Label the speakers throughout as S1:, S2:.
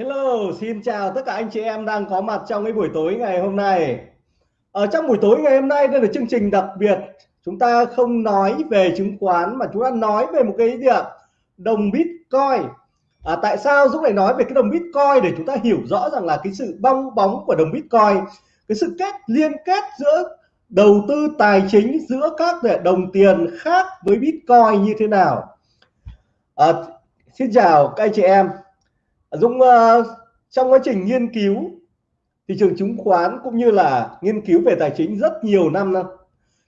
S1: Hello, xin chào tất cả anh chị em đang có mặt trong cái buổi tối ngày hôm nay. Ở trong buổi tối ngày hôm nay đây là chương trình đặc biệt. Chúng ta không nói về chứng khoán mà chúng ta nói về một cái gì ạ? Đồng Bitcoin. À, tại sao Dũng lại nói về cái đồng Bitcoin để chúng ta hiểu rõ rằng là cái sự bong bóng của đồng Bitcoin, cái sự kết liên kết giữa đầu tư tài chính giữa các đồng tiền khác với Bitcoin như thế nào. À, xin chào các anh chị em Dũng uh, ờ, trong quá trình nghiên cứu thị trường chứng khoán cũng như là nghiên cứu về tài chính rất nhiều năm năm.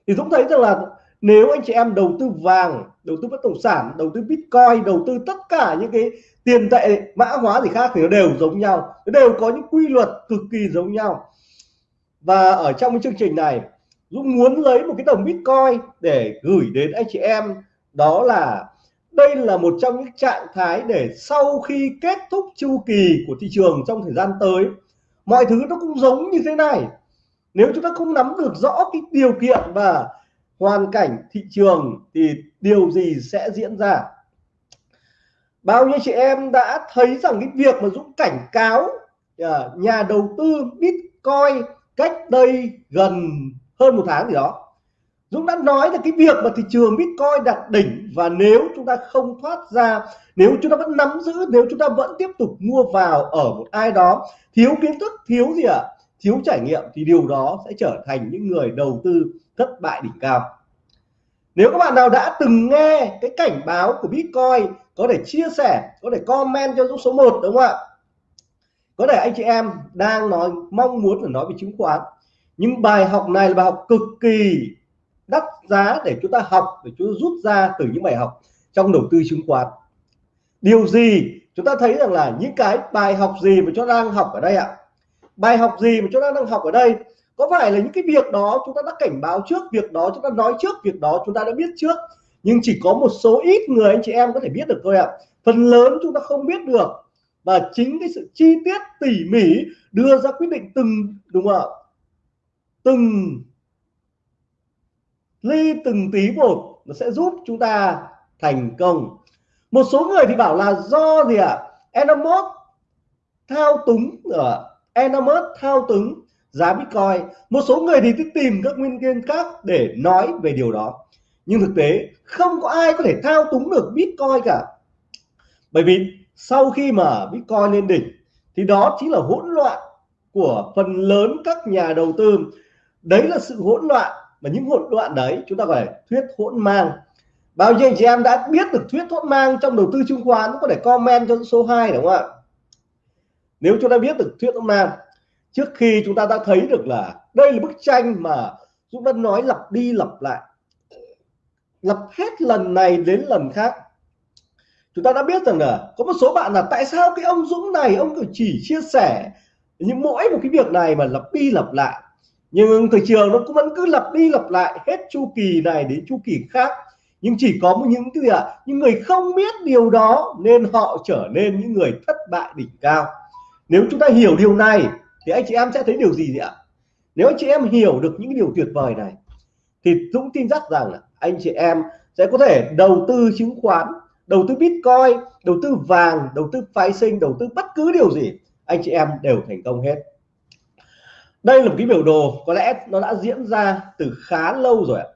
S1: Thì Dũng thấy rằng là nếu anh chị em đầu tư vàng đầu tư bất động sản đầu tư bitcoin đầu tư tất cả những cái tiền tệ mã hóa gì khác thì nó đều giống nhau nó đều có những quy luật cực kỳ giống nhau. Và ở trong cái chương trình này Dũng muốn lấy một cái đồng bitcoin để gửi đến anh chị em đó là đây là một trong những trạng thái để sau khi kết thúc chu kỳ của thị trường trong thời gian tới, mọi thứ nó cũng giống như thế này. Nếu chúng ta không nắm được rõ cái điều kiện và hoàn cảnh thị trường thì điều gì sẽ diễn ra? Bao nhiêu chị em đã thấy rằng cái việc mà Dũng cảnh cáo à, nhà đầu tư Bitcoin cách đây gần hơn một tháng gì đó? Dũng đã nói là cái việc mà thị trường Bitcoin đạt đỉnh và nếu chúng ta không thoát ra, nếu chúng ta vẫn nắm giữ, nếu chúng ta vẫn tiếp tục mua vào ở một ai đó, thiếu kiến thức, thiếu gì ạ? À? thiếu trải nghiệm thì điều đó sẽ trở thành những người đầu tư thất bại đỉnh cao. Nếu các bạn nào đã từng nghe cái cảnh báo của Bitcoin, có thể chia sẻ, có thể comment cho Dũng số 1 đúng không ạ? Có thể anh chị em đang nói, mong muốn là nói về chứng khoán. Nhưng bài học này là bài học cực kỳ đắt giá để chúng ta học, để chúng ta rút ra từ những bài học trong đầu tư chứng khoán. Điều gì chúng ta thấy rằng là những cái bài học gì mà chúng ta đang học ở đây ạ? Bài học gì mà chúng ta đang học ở đây? Có phải là những cái việc đó chúng ta đã cảnh báo trước, việc đó chúng ta nói trước, việc đó chúng ta đã biết trước, nhưng chỉ có một số ít người anh chị em có thể biết được thôi ạ. Phần lớn chúng ta không biết được, và chính cái sự chi tiết tỉ mỉ đưa ra quyết định từng, đúng không ạ? Từng ly từng tí một, nó sẽ giúp chúng ta thành công. Một số người thì bảo là do gì ạ? À? Enamos thao túng ở Enamos thao túng giá Bitcoin. Một số người thì tìm các nguyên nhân khác để nói về điều đó. Nhưng thực tế, không có ai có thể thao túng được Bitcoin cả. Bởi vì sau khi mà Bitcoin lên đỉnh, thì đó chính là hỗn loạn của phần lớn các nhà đầu tư. Đấy là sự hỗn loạn mà những hỗn loạn đấy, chúng ta gọi là thuyết hỗn mang. Bao nhiêu anh chị em đã biết được thuyết hỗn mang trong đầu tư chứng khoán có thể comment cho số 2 đúng không ạ? Nếu chúng ta biết được thuyết hỗn mang, trước khi chúng ta đã thấy được là đây là bức tranh mà Dũng đã nói lặp đi lặp lại, lặp hết lần này đến lần khác. Chúng ta đã biết rằng là có một số bạn là tại sao cái ông Dũng này, ông chỉ chia sẻ những mỗi một cái việc này mà lặp đi lặp lại nhưng thị trường nó cũng vẫn cứ lặp đi lặp lại hết chu kỳ này đến chu kỳ khác. Nhưng chỉ có những cái gì ạ? À, những người không biết điều đó nên họ trở nên những người thất bại đỉnh cao. Nếu chúng ta hiểu điều này thì anh chị em sẽ thấy điều gì ạ? Nếu anh chị em hiểu được những điều tuyệt vời này thì Dũng tin chắc rằng là anh chị em sẽ có thể đầu tư chứng khoán đầu tư Bitcoin đầu tư vàng đầu tư phái sinh đầu tư bất cứ điều gì anh chị em đều thành công hết đây là một cái biểu đồ có lẽ nó đã diễn ra từ khá lâu rồi ạ.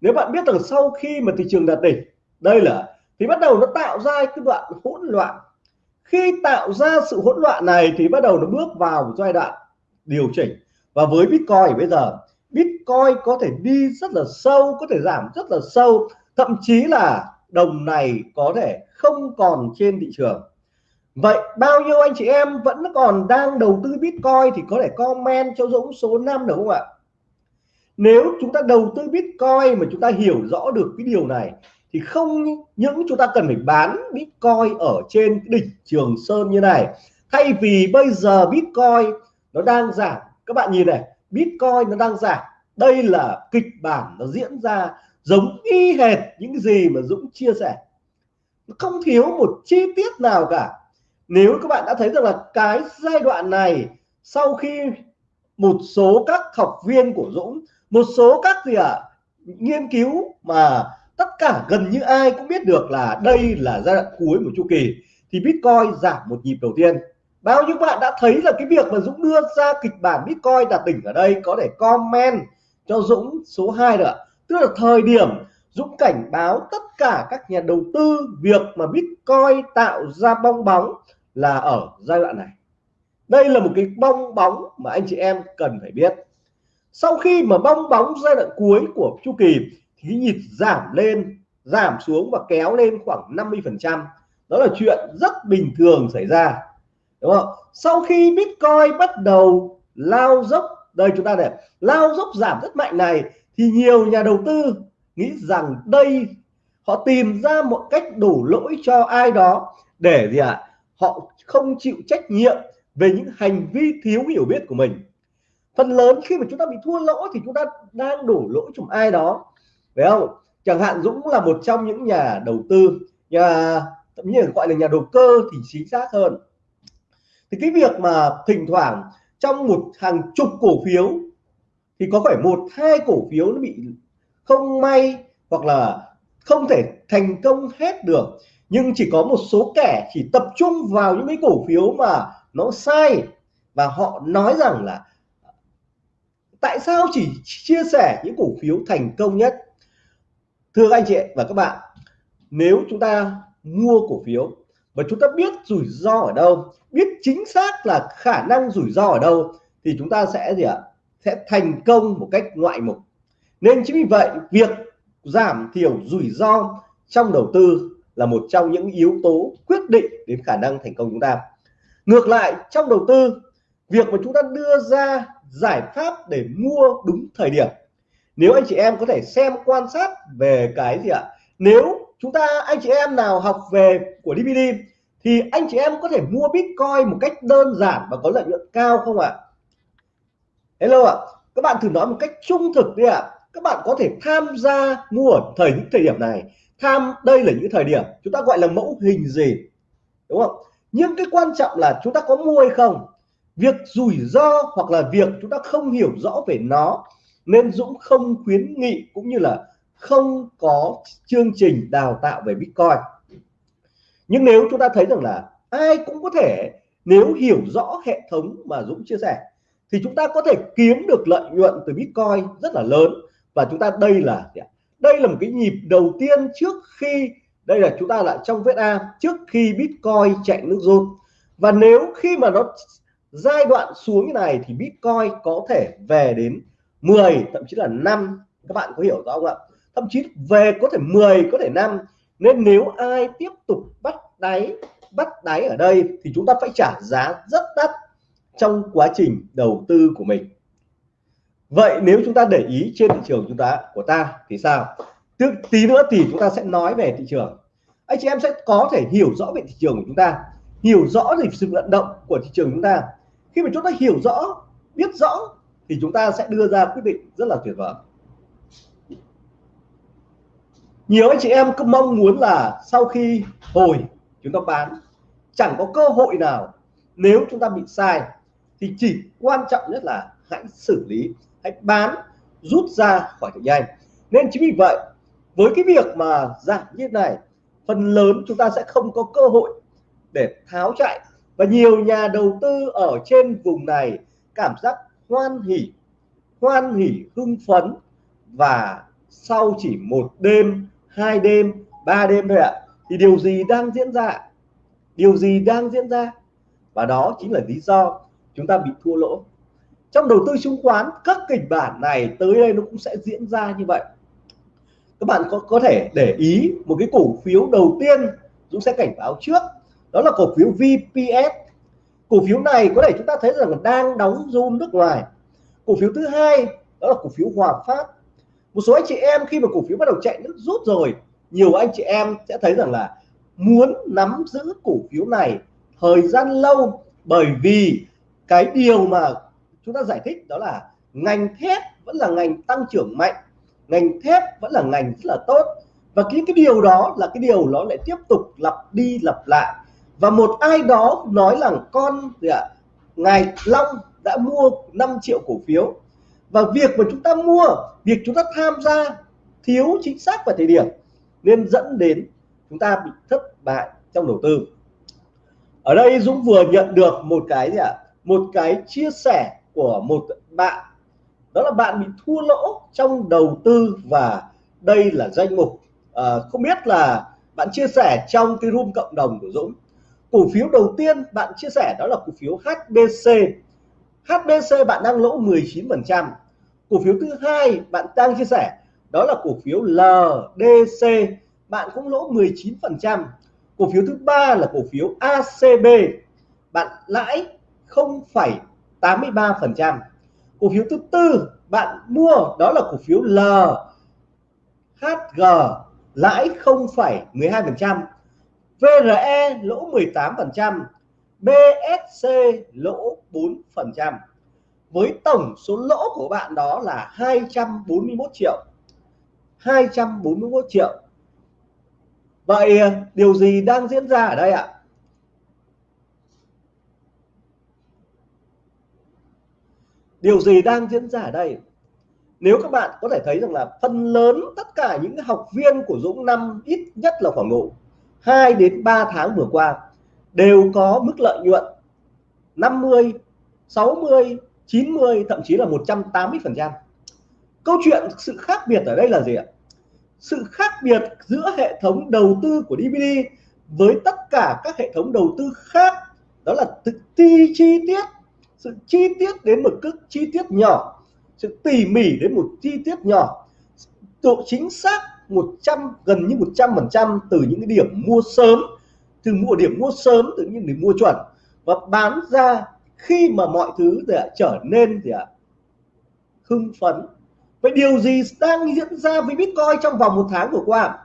S1: Nếu bạn biết rằng sau khi mà thị trường đạt đỉnh, đây là, thì bắt đầu nó tạo ra cái đoạn hỗn loạn. Khi tạo ra sự hỗn loạn này thì bắt đầu nó bước vào một giai đoạn điều chỉnh. Và với Bitcoin bây giờ, Bitcoin có thể đi rất là sâu, có thể giảm rất là sâu. Thậm chí là đồng này có thể không còn trên thị trường. Vậy bao nhiêu anh chị em vẫn còn đang đầu tư Bitcoin thì có thể comment cho Dũng số 5 được không ạ? Nếu chúng ta đầu tư Bitcoin mà chúng ta hiểu rõ được cái điều này, thì không những chúng ta cần phải bán Bitcoin ở trên đỉnh Trường Sơn như này, thay vì bây giờ Bitcoin nó đang giảm. Các bạn nhìn này, Bitcoin nó đang giảm. Đây là kịch bản nó diễn ra giống y hệt những gì mà Dũng chia sẻ. Không thiếu một chi tiết nào cả nếu các bạn đã thấy rằng là cái giai đoạn này sau khi một số các học viên của Dũng một số các gì ạ à, nghiên cứu mà tất cả gần như ai cũng biết được là đây là giai đoạn cuối của chu kỳ thì Bitcoin giảm một nhịp đầu tiên. Bao nhiêu bạn đã thấy là cái việc mà Dũng đưa ra kịch bản Bitcoin đạt đỉnh ở đây có thể comment cho Dũng số 2 được tức là thời điểm Dũng cảnh báo tất cả các nhà đầu tư việc mà Bitcoin tạo ra bong bóng là ở giai đoạn này. Đây là một cái bong bóng mà anh chị em cần phải biết. Sau khi mà bong bóng giai đoạn cuối của chu kỳ thì nhịp giảm lên giảm xuống và kéo lên khoảng 50 phần trăm đó là chuyện rất bình thường xảy ra đúng không? Sau khi Bitcoin bắt đầu lao dốc đây chúng ta để, lao dốc giảm rất mạnh này thì nhiều nhà đầu tư nghĩ rằng đây họ tìm ra một cách đổ lỗi cho ai đó để gì ạ? à? Họ không chịu trách nhiệm về những hành vi thiếu hiểu biết của mình. Phần lớn khi mà chúng ta bị thua lỗ thì chúng ta đang đổ lỗi cho ai đó, phải không? Chẳng hạn Dũng là một trong những nhà đầu tư, nhà, thậm nhiên gọi là nhà đầu cơ thì chính xác hơn. Thì cái việc mà thỉnh thoảng trong một hàng chục cổ phiếu thì có phải một, hai cổ phiếu nó bị không may hoặc là không thể thành công hết được nhưng chỉ có một số kẻ chỉ tập trung vào những cái cổ phiếu mà nó sai. Và họ nói rằng là tại sao chỉ chia sẻ những cổ phiếu thành công nhất? Thưa anh chị và các bạn, nếu chúng ta mua cổ phiếu và chúng ta biết rủi ro ở đâu, biết chính xác là khả năng rủi ro ở đâu, thì chúng ta sẽ gì ạ? Sẽ thành công một cách ngoại mục. Nên chính vì vậy, việc giảm thiểu rủi ro trong đầu tư là một trong những yếu tố quyết định đến khả năng thành công chúng ta. Ngược lại, trong đầu tư, việc mà chúng ta đưa ra giải pháp để mua đúng thời điểm. Nếu anh chị em có thể xem quan sát về cái gì ạ? Nếu chúng ta, anh chị em nào học về của DVD thì anh chị em có thể mua Bitcoin một cách đơn giản và có lợi nhuận cao không ạ? Hello ạ, các bạn thử nói một cách trung thực đi ạ. Các bạn có thể tham gia mua ở thời, những thời điểm này tham, đây là những thời điểm chúng ta gọi là mẫu hình gì, đúng không? Nhưng cái quan trọng là chúng ta có mua hay không. Việc rủi ro hoặc là việc chúng ta không hiểu rõ về nó nên Dũng không khuyến nghị cũng như là không có chương trình đào tạo về Bitcoin. Nhưng nếu chúng ta thấy rằng là ai cũng có thể, nếu hiểu rõ hệ thống mà Dũng chia sẻ, thì chúng ta có thể kiếm được lợi nhuận từ Bitcoin rất là lớn. Và chúng ta đây là đây là một cái nhịp đầu tiên trước khi, đây là chúng ta lại trong vết A, trước khi Bitcoin chạy nước rút. Và nếu khi mà nó giai đoạn xuống như này thì Bitcoin có thể về đến 10 thậm chí là 5 các bạn có hiểu rõ không ạ? Thậm chí về có thể 10 có thể 5 nên nếu ai tiếp tục bắt đáy bắt đáy ở đây thì chúng ta phải trả giá rất đắt trong quá trình đầu tư của mình vậy nếu chúng ta để ý trên thị trường chúng ta của ta thì sao? Tức, tí nữa thì chúng ta sẽ nói về thị trường. Anh chị em sẽ có thể hiểu rõ về thị trường của chúng ta hiểu rõ về sự vận động của thị trường chúng ta. Khi mà chúng ta hiểu rõ biết rõ thì chúng ta sẽ đưa ra quyết định rất là tuyệt vời. Nhiều anh chị em cứ mong muốn là sau khi hồi chúng ta bán chẳng có cơ hội nào nếu chúng ta bị sai thì chỉ quan trọng nhất là hãy xử lý hãy bán, rút ra khỏi thị nhanh. Nên chính vì vậy, với cái việc mà giảm như thế này, phần lớn chúng ta sẽ không có cơ hội để tháo chạy. Và nhiều nhà đầu tư ở trên vùng này cảm giác hoan hỉ hoan hỉ, hưng phấn. Và sau chỉ một đêm, hai đêm, ba đêm thôi ạ, thì điều gì đang diễn ra? Điều gì đang diễn ra? Và đó chính là lý do chúng ta bị thua lỗ trong đầu tư chứng khoán, các kịch bản này tới đây nó cũng sẽ diễn ra như vậy. Các bạn có có thể để ý một cái cổ phiếu đầu tiên Dũng sẽ cảnh báo trước, đó là cổ phiếu VPS cổ phiếu này có thể chúng ta thấy rằng đang đóng zoom nước ngoài. Cổ phiếu thứ hai, đó là cổ phiếu Hòa Phát. Một số anh chị em khi mà cổ phiếu bắt đầu chạy nước rút rồi, nhiều anh chị em sẽ thấy rằng là muốn nắm giữ cổ phiếu này thời gian lâu bởi vì cái điều mà chúng ta giải thích đó là ngành thép vẫn là ngành tăng trưởng mạnh ngành thép vẫn là ngành rất là tốt. Và cái cái điều đó là cái điều nó lại tiếp tục lặp đi lặp lại. Và một ai đó nói rằng con gì ạ à, ngài Long đã mua 5 triệu cổ phiếu. Và việc mà chúng ta mua việc chúng ta tham gia thiếu chính xác vào thời điểm nên dẫn đến chúng ta bị thất bại trong đầu tư. Ở đây Dũng vừa nhận được một cái gì ạ à? một cái chia sẻ của một bạn. Đó là bạn bị thua lỗ trong đầu tư và đây là danh mục. À, không biết là bạn chia sẻ trong cái room cộng đồng của Dũng. Cổ phiếu đầu tiên bạn chia sẻ đó là cổ phiếu HBC HBC bạn đang lỗ 19% cổ phiếu thứ hai bạn đang chia sẻ đó là cổ phiếu LDC bạn cũng lỗ 19% cổ phiếu thứ ba là cổ phiếu ACB bạn lãi 0,7 83% cổ phiếu thứ tư bạn mua đó là cổ phiếu L. HG lãi 0,12% VRE lỗ 18% BSC lỗ 4% với tổng số lỗ của bạn đó là 241 triệu. 241 triệu. Vậy điều gì đang diễn ra ở đây ạ? Điều gì đang diễn ra ở đây? Nếu các bạn có thể thấy rằng là phần lớn tất cả những học viên của Dũng năm ít nhất là khoảng độ 2 đến 3 tháng vừa qua đều có mức lợi nhuận 50 60 90 thậm chí là 180 phần trăm. Câu chuyện sự khác biệt ở đây là gì ạ? Sự khác biệt giữa hệ thống đầu tư của DVD với tất cả các hệ thống đầu tư khác, đó là thực thi chi tiết sự chi tiết đến một cực chi tiết nhỏ, sự tỉ mỉ đến một chi tiết nhỏ, độ chính xác 100 gần như 100 phần trăm từ những cái điểm mua sớm, từ mua điểm mua sớm từ những điểm mua chuẩn. Và bán ra khi mà mọi thứ để trở nên thì ạ, hưng phấn. Vậy điều gì đang diễn ra với Bitcoin trong vòng một tháng vừa qua?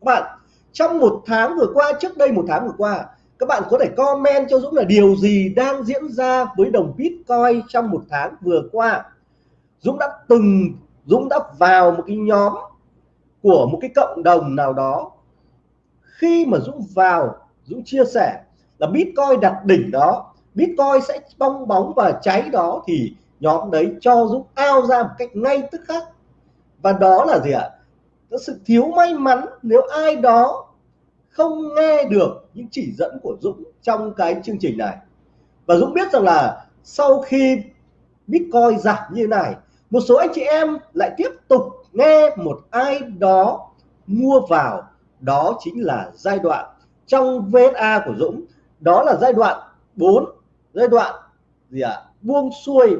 S1: Các bạn, trong một tháng vừa qua, trước đây một tháng vừa qua các bạn có thể comment cho Dũng là điều gì đang diễn ra với đồng Bitcoin trong một tháng vừa qua. Dũng đã từng, Dũng đã vào một cái nhóm của một cái cộng đồng nào đó. Khi mà Dũng vào, Dũng chia sẻ là Bitcoin đặt đỉnh đó. Bitcoin sẽ bong bóng và cháy đó thì nhóm đấy cho Dũng ao ra một cách ngay tức khắc. Và đó là gì ạ? Đó sự thiếu may mắn nếu ai đó không nghe được những chỉ dẫn của Dũng trong cái chương trình này. Và Dũng biết rằng là sau khi Bitcoin giảm như này, một số anh chị em lại tiếp tục nghe một ai đó mua vào. Đó chính là giai đoạn trong VSA của Dũng. Đó là giai đoạn 4 giai đoạn gì ạ? À? buông xuôi.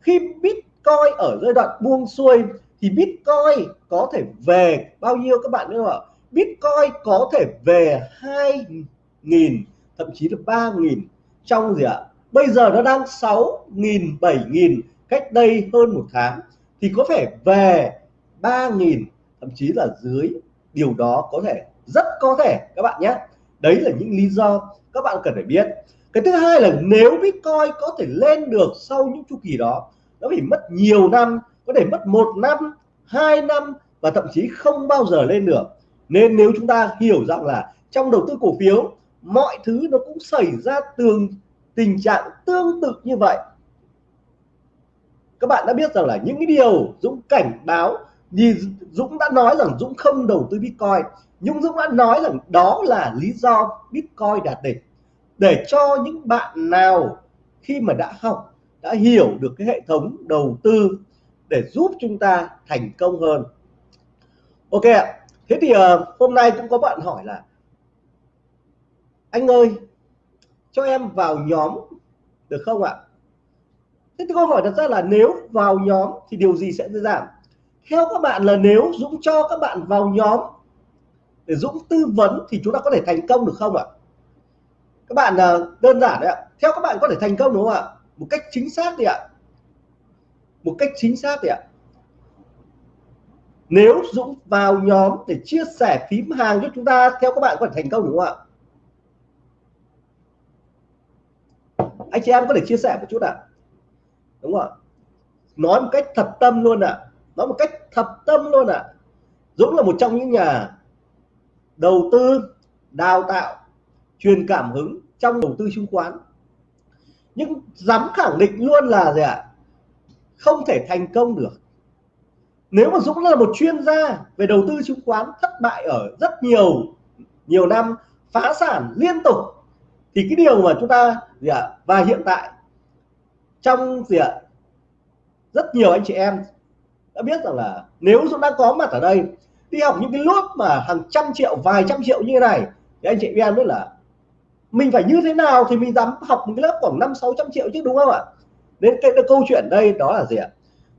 S1: Khi Bitcoin ở giai đoạn buông xuôi thì Bitcoin có thể về. Bao nhiêu các bạn nữa ạ? Bitcoin có thể về nghìn, thậm chí là ba nghìn. Trong gì ạ? Bây giờ nó đang 6.000 7.000 cách đây hơn một tháng, thì có thể về ba nghìn, thậm chí là dưới. Điều đó có thể, rất có thể, các bạn nhé. Đấy là những lý do các bạn cần phải biết. Cái thứ hai là nếu Bitcoin có thể lên được sau những chu kỳ đó, nó phải mất nhiều năm, có thể mất một năm, hai năm và thậm chí không bao giờ lên được. Nên nếu chúng ta hiểu rằng là trong đầu tư cổ phiếu mọi thứ nó cũng xảy ra tương tình trạng tương tự như vậy. Các bạn đã biết rằng là những cái điều Dũng cảnh báo thì Dũng đã nói rằng Dũng không đầu tư Bitcoin. Nhưng Dũng đã nói rằng đó là lý do Bitcoin đạt đỉnh. Để cho những bạn nào khi mà đã học đã hiểu được cái hệ thống đầu tư để giúp chúng ta thành công hơn. Ok ạ. Thế thì uh, hôm nay cũng có bạn hỏi là anh ơi, cho em vào nhóm, được không ạ? Thế thì câu hỏi đặt ra là nếu vào nhóm thì điều gì sẽ giảm theo các bạn là nếu Dũng cho các bạn vào nhóm để Dũng tư vấn thì chúng ta có thể thành công được không ạ? Các bạn à, đơn giản đấy ạ. Theo các bạn có thể thành công đúng không ạ? Một cách chính xác thì ạ. Một cách chính xác thì ạ. Nếu Dũng vào nhóm để chia sẻ phím hàng cho chúng ta, theo các bạn có thể thành công đúng không ạ? Anh chị em có thể chia sẻ một chút ạ à? đúng không ạ nói một cách thật tâm luôn ạ à. nói một cách thật tâm luôn ạ à. Dũng là một trong những nhà đầu tư, đào tạo, truyền cảm hứng trong đầu tư chứng khoán nhưng dám khẳng định luôn là gì ạ à? không thể thành công được nếu mà Dũng là một chuyên gia về đầu tư chứng khoán thất bại ở rất nhiều nhiều năm, phá sản liên tục thì cái điều mà chúng ta gì ạ? Và hiện tại trong gì ạ? Rất nhiều anh chị em đã biết rằng là nếu chúng ta có mặt ở đây đi học những cái lớp mà hàng trăm triệu vài trăm triệu như thế này thì anh chị em biết là mình phải như thế nào thì mình dám học một cái lớp khoảng năm sáu trăm triệu chứ đúng không ạ? Đến cái, cái câu chuyện đây đó là gì ạ?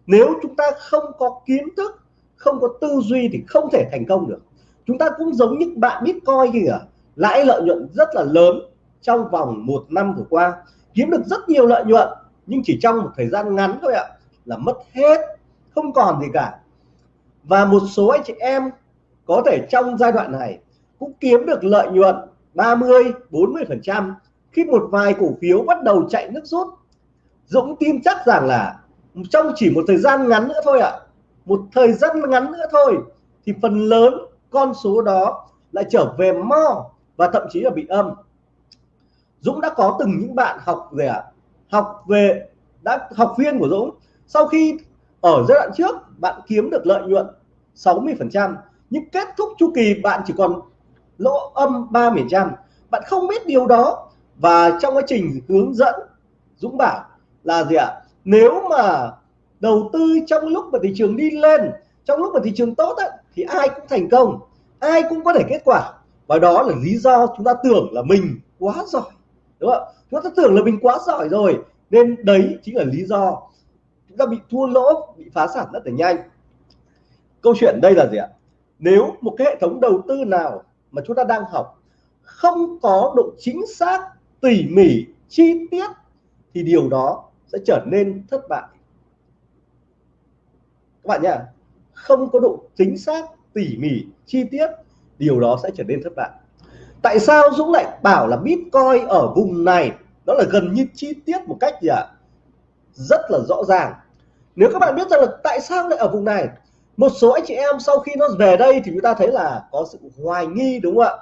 S1: Nếu chúng ta không có kiến thức không có tư duy thì không thể thành công được. Chúng ta cũng giống như bạn bitcoin kìa lãi lợi nhuận rất là lớn trong vòng một năm vừa qua kiếm được rất nhiều lợi nhuận nhưng chỉ trong một thời gian ngắn thôi ạ là mất hết không còn gì cả. Và một số anh chị em có thể trong giai đoạn này cũng kiếm được lợi nhuận 30 40 phần trăm khi một vài cổ phiếu bắt đầu chạy nước rút. Dũng tin chắc rằng là trong chỉ một thời gian ngắn nữa thôi ạ à, một thời gian ngắn nữa thôi thì phần lớn con số đó lại trở về mo và thậm chí là bị âm. Dũng đã có từng những bạn học về ạ học về đã học viên của Dũng. Sau khi ở giai đoạn trước bạn kiếm được lợi nhuận 60 phần trăm nhưng kết thúc chu kỳ bạn chỉ còn lỗ âm 30 trăm. Bạn không biết điều đó và trong quá trình hướng dẫn Dũng bảo là gì ạ? Nếu mà đầu tư trong lúc mà thị trường đi lên trong lúc mà thị trường tốt ấy, thì ai cũng thành công ai cũng có thể kết quả. Và đó là lý do chúng ta tưởng là mình quá giỏi đúng không? Chúng ta tưởng là mình quá giỏi rồi, nên đấy chính là lý do chúng ta bị thua lỗ, bị phá sản rất là nhanh. Câu chuyện đây là gì ạ? Nếu một cái hệ thống đầu tư nào mà chúng ta đang học không có độ chính xác, tỉ mỉ, chi tiết thì điều đó sẽ trở nên thất bại. Các bạn nhá, không có độ chính xác, tỉ mỉ, chi tiết, điều đó sẽ trở nên thất bại tại sao Dũng lại bảo là Bitcoin ở vùng này? Đó là gần như chi tiết một cách gì ạ? Rất là rõ ràng. Nếu các bạn biết rằng là tại sao lại ở vùng này? Một số anh chị em sau khi nó về đây thì chúng ta thấy là có sự hoài nghi, đúng không ạ?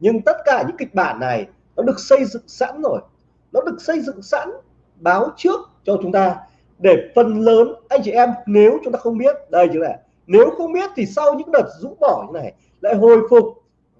S1: Nhưng tất cả những kịch bản này nó được xây dựng sẵn rồi. Nó được xây dựng sẵn, báo trước cho chúng ta để phần lớn anh chị em nếu chúng ta không biết, đây chứ này, nếu không biết thì sau những đợt rũ bỏ như này lại hồi phục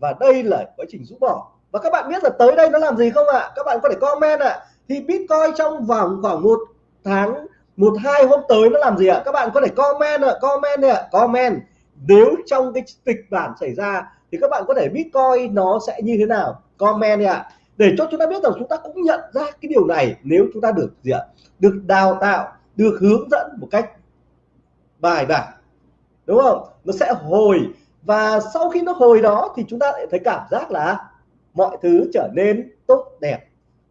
S1: và đây là quá trình rũ bỏ. Và các bạn biết là tới đây nó làm gì không ạ? Các bạn có thể comment ạ. Thì bitcoin trong vòng khoảng một tháng một hai hôm tới nó làm gì ạ? Các bạn có thể comment ạ comment ạ à, comment. Nếu trong cái kịch bản xảy ra thì các bạn có thể bitcoin nó sẽ như thế nào? Comment này ạ. Để cho chúng ta biết rằng chúng ta cũng nhận ra cái điều này nếu chúng ta được gì ạ? Được đào tạo được hướng dẫn một cách bài bản. Đúng không? Nó sẽ hồi và sau khi nó hồi đó thì chúng ta lại thấy cảm giác là mọi thứ trở nên tốt đẹp.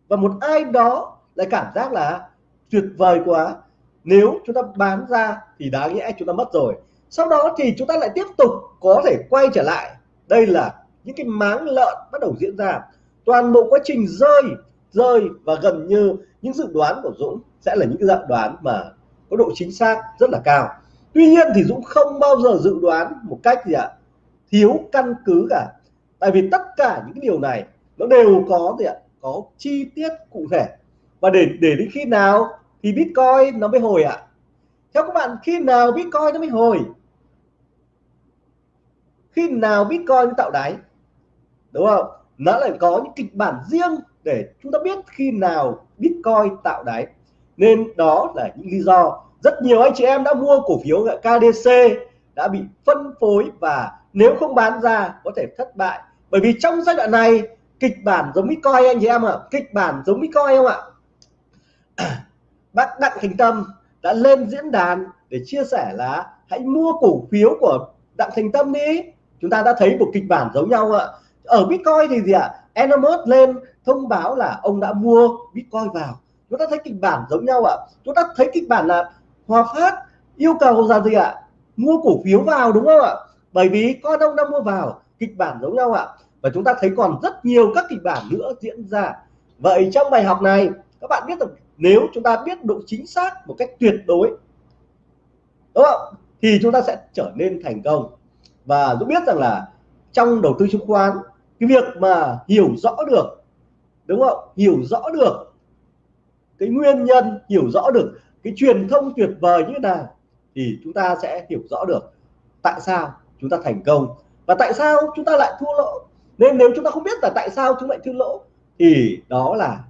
S1: Và một ai đó lại cảm giác là tuyệt vời quá. Nếu chúng ta bán ra thì đáng lẽ chúng ta mất rồi. Sau đó thì chúng ta lại tiếp tục có thể quay trở lại. Đây là những cái máng lợn bắt đầu diễn ra. Toàn bộ quá trình rơi rơi và gần như những dự đoán của Dũng sẽ là những cái dự đoán mà có độ chính xác rất là cao. Tuy nhiên thì Dũng không bao giờ dự đoán một cách gì ạ? Thiếu căn cứ cả. Tại vì tất cả những điều này nó đều có gì ạ? Có chi tiết cụ thể. Và để để đến khi nào thì Bitcoin nó mới hồi ạ? Theo các bạn, khi nào Bitcoin nó mới hồi? Khi nào Bitcoin tạo đáy? Đúng không? Nó lại có những kịch bản riêng để chúng ta biết khi nào Bitcoin tạo đáy. Nên đó là những lý do. Rất nhiều anh chị em đã mua cổ phiếu KDC đã bị phân phối và nếu không bán ra có thể thất bại. Bởi vì trong giai đoạn này kịch bản giống Bitcoin anh chị em ạ à, kịch bản giống Bitcoin không ạ? Bác Đặng Thành Tâm đã lên diễn đàn để chia sẻ là hãy mua cổ phiếu của Đặng Thành Tâm đi. Chúng ta đã thấy một kịch bản giống nhau ạ. Ở Bitcoin thì gì ạ? Enomos lên thông báo là ông đã mua Bitcoin vào. Chúng ta thấy kịch bản giống nhau ạ. Chúng ta thấy kịch bản là Hòa Phát yêu cầu là gì ạ? Mua cổ phiếu vào đúng không ạ? Bởi vì con đông đang mua vào, kịch bản giống nhau ạ. Và chúng ta thấy còn rất nhiều các kịch bản nữa diễn ra. Vậy trong bài học này, các bạn biết được nếu chúng ta biết độ chính xác một cách tuyệt đối, đúng không? Thì chúng ta sẽ trở nên thành công. Và giúp biết rằng là trong đầu tư chứng khoán, cái việc mà hiểu rõ được, đúng không? Hiểu rõ được cái nguyên nhân, hiểu rõ được cái truyền thông tuyệt vời như thế nào, thì chúng ta sẽ hiểu rõ được tại sao chúng ta thành công. Và tại sao chúng ta lại thua lỗ? Nên nếu chúng ta không biết là tại sao chúng lại thua lỗ, thì đó là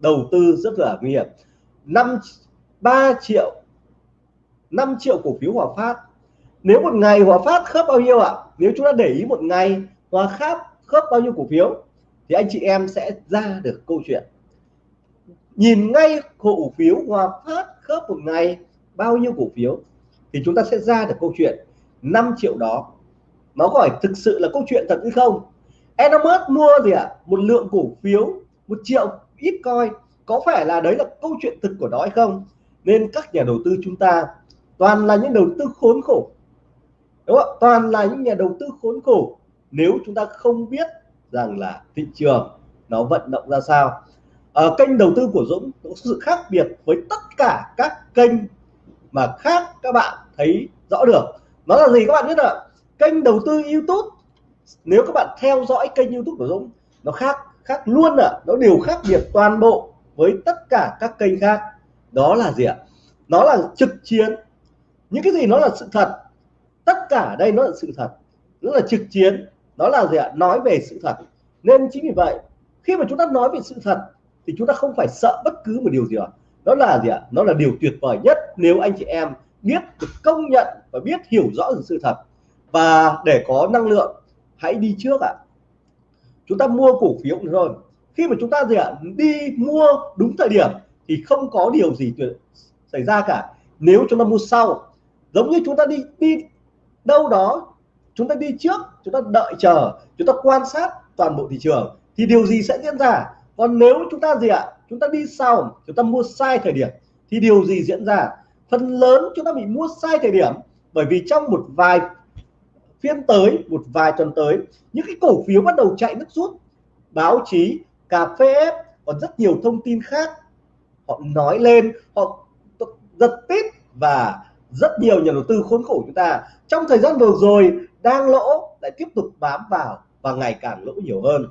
S1: đầu tư rất là nguy hiểm. Năm 3 triệu 5 triệu cổ phiếu Hòa Phát. Nếu một ngày Hòa Phát khớp bao nhiêu ạ? Nếu chúng ta để ý một ngày Hòa Phát khớp bao nhiêu cổ phiếu, thì anh chị em sẽ ra được câu chuyện. Nhìn ngay cổ phiếu Hòa Phát khớp một ngày bao nhiêu cổ phiếu, thì chúng ta sẽ ra được câu chuyện. 5 triệu đó. Nó có phải thực sự là câu chuyện thật hay không? Elon Musk mua gì ạ? À? một lượng cổ phiếu, một triệu ít coi có phải là đấy là câu chuyện thực của nó hay không? Nên các nhà đầu tư chúng ta, toàn là những đầu tư khốn khổ. Đúng không? toàn là những nhà đầu tư khốn khổ. Nếu chúng ta không biết rằng là thị trường nó vận động ra sao. Ở kênh đầu tư của Dũng có sự khác biệt với tất cả các kênh mà khác các bạn thấy rõ được nó là gì các bạn biết ạ? Kênh đầu tư YouTube. Nếu các bạn theo dõi kênh YouTube của Dũng, nó khác khác luôn ạ. Nó đều khác biệt toàn bộ với tất cả các kênh khác. Đó là gì ạ? Nó là trực chiến. Những cái gì nó là sự thật? Tất cả đây nó là sự thật. Nó là trực chiến. Đó là gì ạ? Nói về sự thật. Nên chính vì vậy, khi mà chúng ta nói về sự thật, thì chúng ta không phải sợ bất cứ một điều gì ạ. Đó là gì ạ? Nó là điều tuyệt vời nhất nếu anh chị em biết được công nhận và biết hiểu rõ được sự thật. Và để có năng lượng, hãy đi trước ạ. Chúng ta mua cổ phiếu rồi. Khi mà chúng ta gì ạ? Đi mua đúng thời điểm thì không có điều gì tuyệt xảy ra cả. Nếu chúng ta mua sau, giống như chúng ta đi đi đâu đó, chúng ta đi trước, chúng ta đợi chờ, chúng ta quan sát toàn bộ thị trường thì điều gì sẽ diễn ra? Còn nếu chúng ta gì ạ? Chúng ta đi sau, chúng ta mua sai thời điểm thì điều gì diễn ra? Phần lớn chúng ta bị mua sai thời điểm bởi vì trong một vài phiên tới một vài tuần tới những cái cổ phiếu bắt đầu chạy nước rút. Báo chí cà phê còn rất nhiều thông tin khác. Họ nói lên họ giật tít và rất nhiều nhà đầu tư khốn khổ chúng ta. Trong thời gian vừa rồi đang lỗ lại tiếp tục bám vào và ngày càng lỗ nhiều hơn.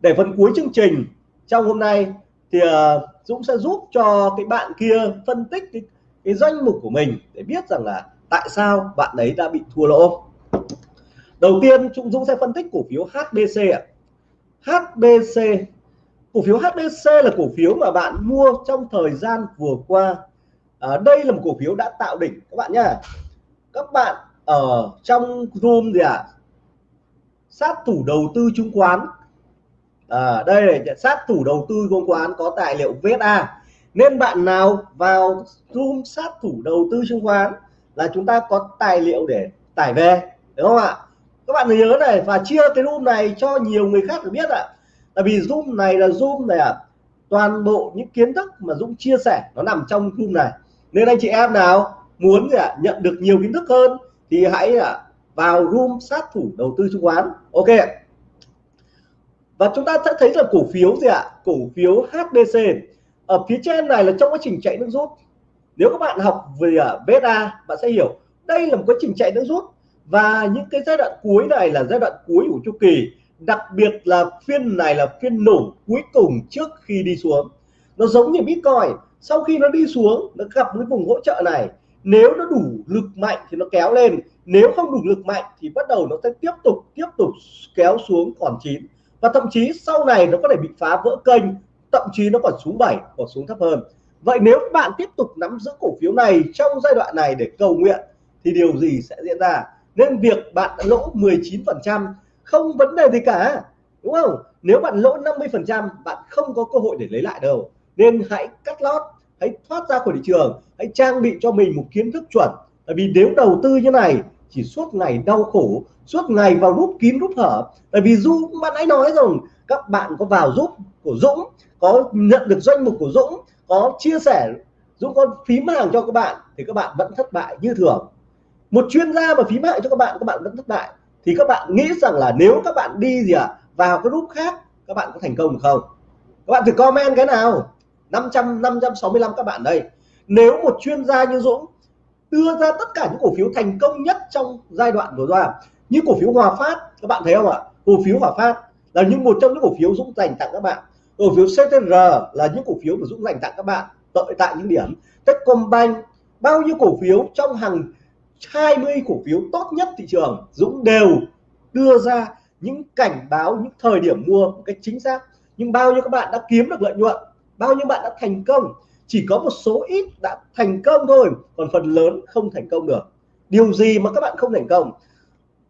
S1: Để phần cuối chương trình trong hôm nay thì uh, Dũng sẽ giúp cho cái bạn kia phân tích cái, cái danh mục của mình để biết rằng là tại sao bạn đấy đã bị thua lỗ. Đầu tiên Trung Dũng sẽ phân tích cổ phiếu HBC ạ. HBC cổ phiếu HBC là cổ phiếu mà bạn mua trong thời gian vừa qua. À, đây là một cổ phiếu đã tạo đỉnh các bạn nhá. Các bạn ở trong room gì ạ? À? sát thủ đầu tư chứng khoán. À, đây là sát thủ đầu tư chứng khoán có tài liệu VSA nên bạn nào vào room sát thủ đầu tư chứng khoán là chúng ta có tài liệu để tải về đúng không ạ? Các bạn nhớ này và chia cái room này cho nhiều người khác được biết ạ. À. tại vì zoom này là zoom này ạ. À, toàn bộ những kiến thức mà Dũng chia sẻ nó nằm trong room này. Nên anh chị em nào muốn à, nhận được nhiều kiến thức hơn thì hãy à, vào room sát thủ đầu tư chứng khoán. Ok. Và chúng ta sẽ thấy là cổ phiếu gì ạ? Cổ phiếu HDC ở phía trên này là trong quá trình chạy nước rút. Nếu các bạn học về à, beta, bạn sẽ hiểu. Đây là một quá trình chạy nước rút. Và những cái giai đoạn cuối này là giai đoạn cuối của chu kỳ. Đặc biệt là phiên này là phiên nổ cuối cùng trước khi đi xuống. Nó giống như Bitcoin. Sau khi nó đi xuống, nó gặp cái vùng hỗ trợ này. Nếu nó đủ lực mạnh thì nó kéo lên. Nếu không đủ lực mạnh thì bắt đầu nó sẽ tiếp tục tiếp tục kéo xuống còn chín. Và thậm chí sau này nó có thể bị phá vỡ kênh thậm chí nó còn xuống 7 còn xuống thấp hơn. Vậy nếu bạn tiếp tục nắm giữ cổ phiếu này trong giai đoạn này để cầu nguyện, thì điều gì sẽ diễn ra? Nên việc bạn đã lỗ 19 phần trăm không vấn đề gì cả, đúng không? Nếu bạn lỗ 50 phần trăm, bạn không có cơ hội để lấy lại đâu. Nên hãy cắt lót, hãy thoát ra khỏi thị trường, hãy trang bị cho mình một kiến thức chuẩn. Tại vì nếu đầu tư như này, chỉ suốt ngày đau khổ, suốt ngày vào nút kín nút hở. Tại vì du bạn ấy nói rồi các bạn có vào giúp của Dũng có nhận được doanh mục của Dũng có chia sẻ Dũng có phím hàng cho các bạn thì các bạn vẫn thất bại như thường. Một chuyên gia mà phím hại cho các bạn các bạn vẫn thất bại. Thì các bạn nghĩ rằng là nếu các bạn đi gì ạ à, vào cái group khác các bạn có thành công không? Các bạn thử comment cái nào. 500 565 các bạn đây. Nếu một chuyên gia như Dũng đưa ra tất cả những cổ phiếu thành công nhất trong giai đoạn vừa qua như cổ phiếu Hòa Phát các bạn thấy không ạ? Cổ phiếu Hòa Phát là những một trong những cổ phiếu Dũng dành tặng các bạn cổ phiếu CTR là những cổ phiếu mà Dũng dành tặng các bạn tại tại những điểm. Techcombank, bao nhiêu cổ phiếu trong hàng 20 cổ phiếu tốt nhất thị trường, Dũng đều đưa ra những cảnh báo, những thời điểm mua một cách chính xác. Nhưng bao nhiêu các bạn đã kiếm được lợi nhuận, bao nhiêu bạn đã thành công, chỉ có một số ít đã thành công thôi, còn phần lớn không thành công được. Điều gì mà các bạn không thành công?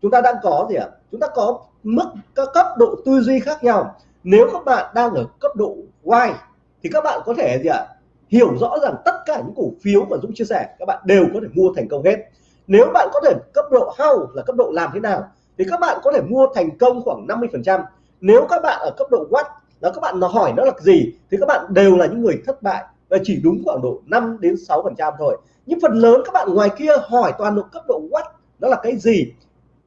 S1: Chúng ta đang có gì ạ? À? chúng ta có mức, các cấp độ tư duy khác nhau nếu các bạn đang ở cấp độ Y, thì các bạn có thể gì ạ? À? hiểu rõ rằng tất cả những cổ phiếu mà Dũng chia sẻ, các bạn đều có thể mua thành công hết. Nếu bạn có thể cấp độ how là cấp độ làm thế nào, thì các bạn có thể mua thành công khoảng 50 phần trăm. Nếu các bạn ở cấp độ what là các bạn nó hỏi nó là gì, thì các bạn đều là những người thất bại, và chỉ đúng khoảng độ 5 đến 6 phần trăm thôi. Nhưng phần lớn các bạn ngoài kia hỏi toàn độ cấp độ what đó là cái gì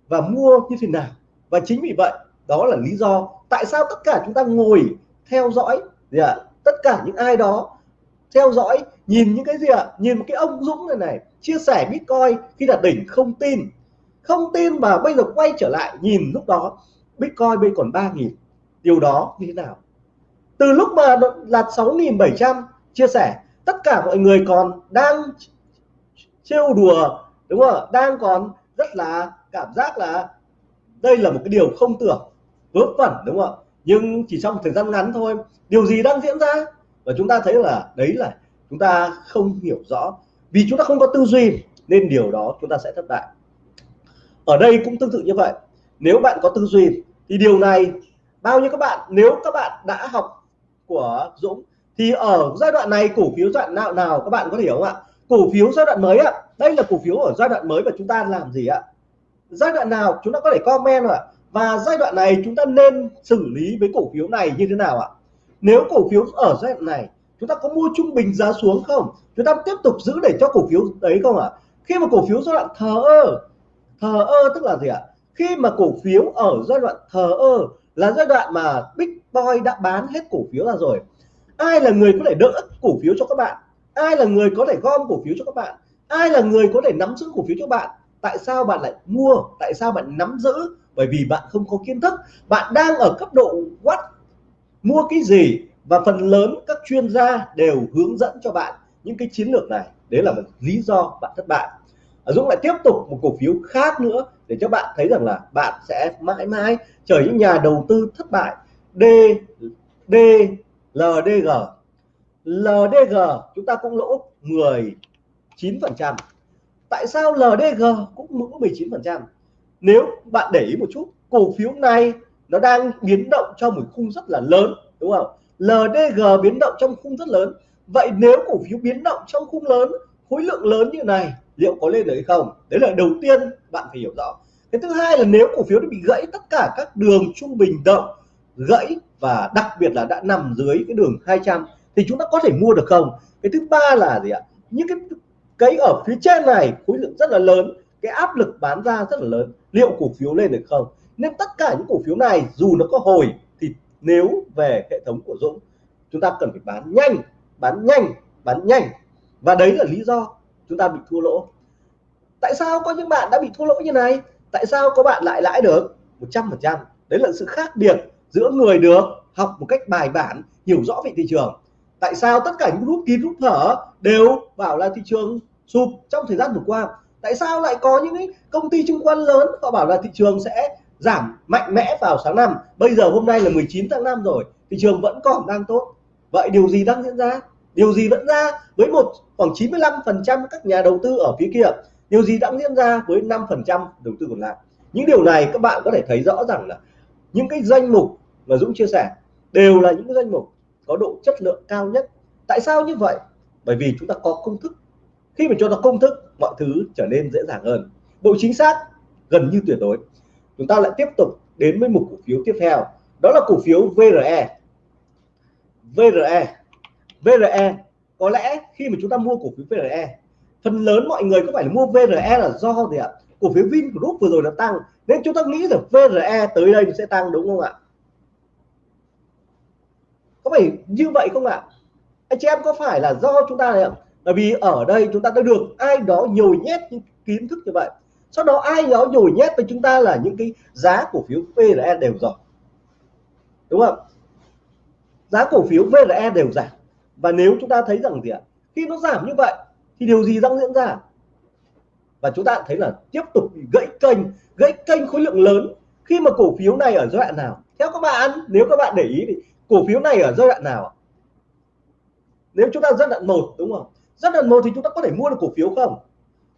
S1: và mua như thế nào. Và chính vì vậy, đó là lý do tại sao tất cả chúng ta ngồi theo dõi gì ạ? Tất cả những ai đó theo dõi nhìn những cái gì ạ? Nhìn một cái ông Dũng này này chia sẻ Bitcoin khi đạt đỉnh không tin. Không tin mà bây giờ quay trở lại nhìn lúc đó Bitcoin bây còn ba nghìn, điều đó như thế nào? Từ lúc mà là 6.700 chia sẻ tất cả mọi người còn đang trêu đùa đúng không đang còn rất là cảm giác là đây là một cái điều không tưởng vớ vẩn đúng không ạ? Nhưng chỉ trong một thời gian ngắn thôi, điều gì đang diễn ra? Và chúng ta thấy là đấy là chúng ta không hiểu rõ. Vì chúng ta không có tư duy, nên điều đó chúng ta sẽ thất bại. Ở đây cũng tương tự như vậy. Nếu bạn có tư duy, thì điều này, bao nhiêu các bạn, nếu các bạn đã học của Dũng, thì ở giai đoạn này, cổ phiếu giai đoạn nào nào các bạn có hiểu không ạ? Cổ phiếu giai đoạn mới ạ. Đây là cổ phiếu ở giai đoạn mới và chúng ta làm gì ạ? Giai đoạn nào chúng ta có thể comment ạ? Và giai đoạn này chúng ta nên xử lý với cổ phiếu này như thế nào ạ? Nếu cổ phiếu ở giai đoạn này, chúng ta có mua trung bình giá xuống không? Chúng ta tiếp tục giữ để cho cổ phiếu đấy không ạ? Khi mà cổ phiếu giai đoạn thờ ơ thờ ơ tức là gì ạ? Khi mà cổ phiếu ở giai đoạn thờ ơ là giai đoạn mà Big Boy đã bán hết cổ phiếu ra rồi. Ai là người có thể đỡ cổ phiếu cho các bạn? Ai là người có thể gom cổ phiếu cho các bạn? Ai là người có thể nắm giữ cổ phiếu cho bạn? Tại sao bạn lại mua? Tại sao bạn nắm giữ? Bởi vì bạn không có kiến thức, bạn đang ở cấp độ what mua cái gì và phần lớn các chuyên gia đều hướng dẫn cho bạn những cái chiến lược này. Đấy là một lý do bạn thất bại. Ờ, Dũng lại tiếp tục một cổ phiếu khác nữa để cho bạn thấy rằng là bạn sẽ mãi mãi trở những nhà đầu tư thất bại. D D LDG LDG chúng ta cũng lỗ 19 phần trăm. Tại sao LDG cũng lỗ 19 phần trăm? Nếu bạn để ý một chút, cổ phiếu này nó đang biến động trong một khung rất là lớn, đúng không? LDG biến động trong khung rất lớn. Vậy nếu cổ phiếu biến động trong khung lớn, khối lượng lớn như này, liệu có lên được hay không? Đấy là đầu tiên bạn phải hiểu rõ. Cái thứ hai là nếu cổ phiếu nó bị gãy, tất cả các đường trung bình động, gãy và đặc biệt là đã nằm dưới cái đường 200 thì chúng ta có thể mua được không? Cái thứ ba là gì ạ? Những cái cái ở phía trên này, khối lượng rất là lớn cái áp lực bán ra rất là lớn. Liệu cổ phiếu lên được không? Nên tất cả những cổ phiếu này, dù nó có hồi, thì nếu về hệ thống của Dũng, chúng ta cần phải bán nhanh bán nhanh bán nhanh. Và đấy là lý do chúng ta bị thua lỗ. Tại sao có những bạn đã bị thua lỗ như này? Tại sao có bạn lại lãi được? 100% đấy là sự khác biệt giữa người được học một cách bài bản, hiểu rõ về thị trường. Tại sao tất cả những rút kín rút thở đều bảo là thị trường sụp trong thời gian vừa qua? Tại sao lại có những cái công ty chứng khoán lớn họ bảo là thị trường sẽ giảm mạnh mẽ vào sáng năm? Bây giờ hôm nay là 19 tháng 5 rồi, thị trường vẫn còn đang tốt. Vậy điều gì đang diễn ra? Điều gì vẫn ra với một, khoảng 95 phần trăm các nhà đầu tư ở phía kia? Điều gì đang diễn ra với 5 phần trăm đầu tư còn lại? Những điều này các bạn có thể thấy rõ rằng là những cái danh mục mà Dũng chia sẻ đều là những cái danh mục có độ chất lượng cao nhất. Tại sao như vậy? Bởi vì chúng ta có công thức khi mà cho ta công thức, mọi thứ trở nên dễ dàng hơn. Độ chính xác gần như tuyệt đối. Chúng ta lại tiếp tục đến với một cổ phiếu tiếp theo. Đó là cổ phiếu VRE VRE VRE có lẽ khi mà chúng ta mua cổ phiếu VRE phần lớn mọi người có phải là mua VRE là do gì ạ? Cổ phiếu Vingroup vừa rồi nó tăng, nên chúng ta nghĩ là VRE tới đây sẽ tăng, đúng không ạ? Có phải như vậy không ạ? Anh chị em có phải là do chúng ta này không? Bởi vì ở đây chúng ta đã được ai đó nhồi nhét những kiến thức như vậy. Sau đó ai đó nhồi nhét với chúng ta là những cái giá cổ phiếu PRE đều giảm đúng không? Giá cổ phiếu VRE đều giảm và nếu chúng ta thấy rằng gì ạ? Khi nó giảm như vậy, thì điều gì đang diễn ra? Và chúng ta thấy là tiếp tục gãy kênh gãy kênh khối lượng lớn. Khi mà cổ phiếu này ở giai đoạn nào? Theo các bạn, nếu các bạn để ý thì cổ phiếu này ở giai đoạn nào nếu chúng ta giai đoạn một, đúng không? Rất đợt một thì chúng ta có thể mua được cổ phiếu không?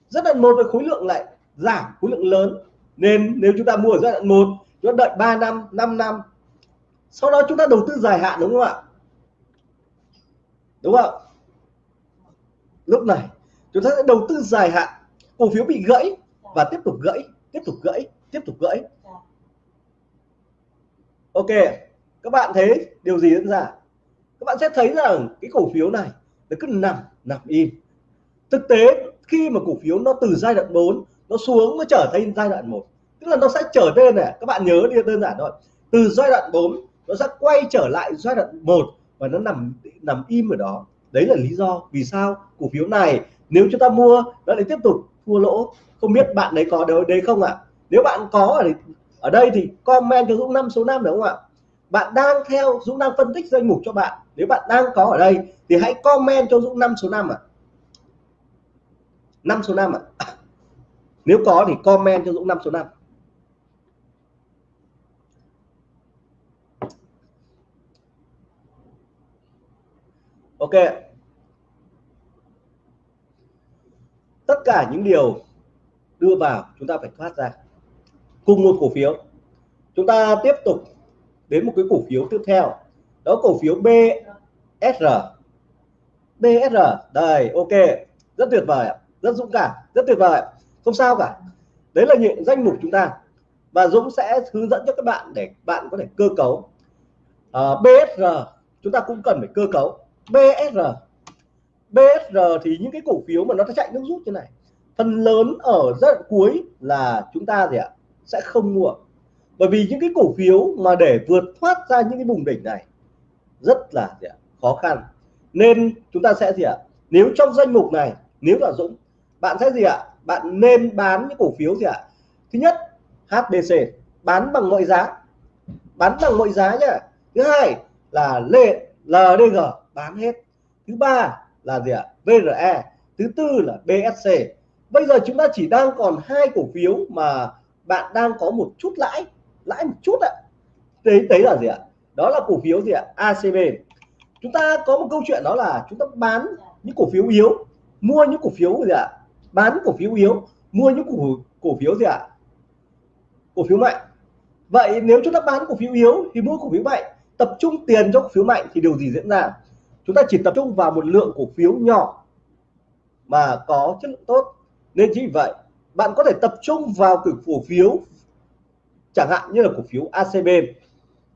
S1: Rất đợt một với khối lượng lại giảm, khối lượng lớn. Nên nếu chúng ta mua ở giai đoạn một, chúng ta đợi 3 năm 5 năm. Sau đó chúng ta đầu tư dài hạn, đúng không ạ? Đúng không? Lúc này, chúng ta sẽ đầu tư dài hạn. Cổ phiếu bị gãy và tiếp tục gãy, tiếp tục gãy, tiếp tục gãy. Ok, các bạn thấy điều gì diễn ra? Các bạn sẽ thấy rằng cái cổ phiếu này nó cứ nằm nằm im. Thực tế, khi mà cổ phiếu nó từ giai đoạn 4 nó xuống, nó trở thành giai đoạn 1 tức là nó sẽ trở lên này, các bạn nhớ đi, đơn giản thôi. Từ giai đoạn 4 nó sẽ quay trở lại giai đoạn 1 và nó nằm nằm im ở đó. Đấy là lý do vì sao cổ phiếu này, nếu chúng ta mua, nó lại tiếp tục thua lỗ. Không biết bạn đấy có đấy không ạ? Nếu bạn có ở ở đây thì comment cho Dũng năm số 5 đúng không ạ? Bạn đang theo Dũng đang phân tích danh mục cho bạn nếu bạn đang có ở đây thì hãy comment cho Dũng 5 số 5 ạ à. 5 số 5 ạ à. nếu có thì comment cho Dũng 5 số 5 ok tất cả những điều đưa vào chúng ta phải thoát ra cùng một cổ phiếu chúng ta tiếp tục đến một cái cổ phiếu tiếp theo đó cổ phiếu BSR BSR đây ok. Rất tuyệt vời rất dũng cảm. Rất tuyệt vời không sao cả. Đấy là những danh mục chúng ta. Và Dũng sẽ hướng dẫn cho các bạn để bạn có thể cơ cấu. Ờ, à, BSR chúng ta cũng cần phải cơ cấu. BSR BSR thì những cái cổ phiếu mà nó chạy nước rút như này. Phần lớn ở giai đoạn cuối là chúng ta gì ạ? Sẽ không mua. Bởi vì những cái cổ phiếu mà để vượt thoát ra những cái vùng đỉnh này rất là gì ạ? khó khăn. Nên chúng ta sẽ gì ạ, nếu trong danh mục này, nếu là Dũng, bạn sẽ gì ạ, bạn nên bán những cổ phiếu gì ạ? Thứ nhất HBC bán bằng mọi giá. Bán bằng mọi giá nhá. Thứ hai là LDG bán hết. Thứ ba là gì ạ VRE thứ tư là BSC bây giờ chúng ta chỉ đang còn hai cổ phiếu mà bạn đang có một chút lãi lãi một chút ạ. Đấy đấy là gì ạ? Đó là cổ phiếu gì ạ ACB chúng ta có một câu chuyện đó là chúng ta bán những cổ phiếu yếu mua những cổ phiếu gì ạ bán cổ phiếu yếu mua những cổ cổ phiếu gì ạ cổ phiếu mạnh vậy nếu chúng ta bán cổ phiếu yếu thì mua cổ phiếu mạnh tập trung tiền cho cổ phiếu mạnh thì điều gì diễn ra chúng ta chỉ tập trung vào một lượng cổ phiếu nhỏ mà có chất lượng tốt nên chính vì vậy bạn có thể tập trung vào cổ phiếu chẳng hạn như là cổ phiếu ACB